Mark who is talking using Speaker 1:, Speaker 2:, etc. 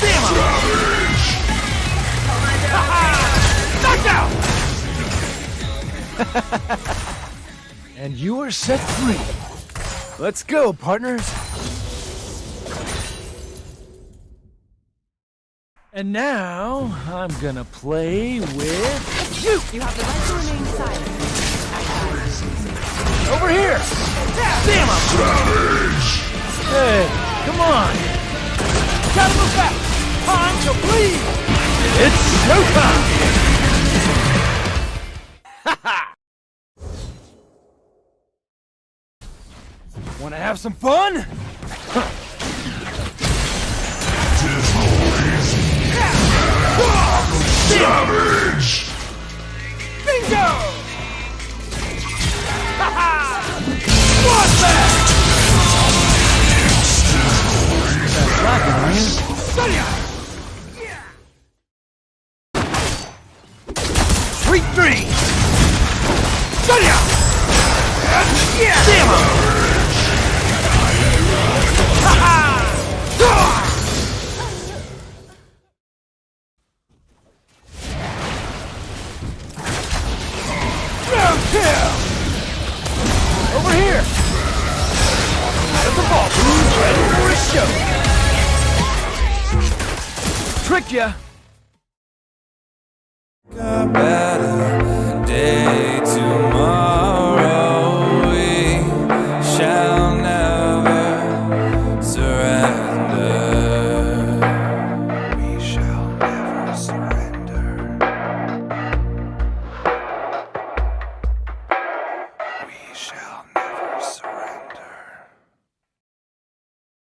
Speaker 1: Damn! Knockdown! and you are set free. Let's go, partners. And now, I'm gonna play with you!
Speaker 2: You have the right to remain silent.
Speaker 1: Over here! Damn him! Savage! Hey, come on! Gotta move back! Time to bleed! It's showtime! Wanna have some fun?
Speaker 3: Savage!
Speaker 1: Three, three! Damn him! Round two! Over here! Out the ball, who's ready for a show? Trick ya! got better.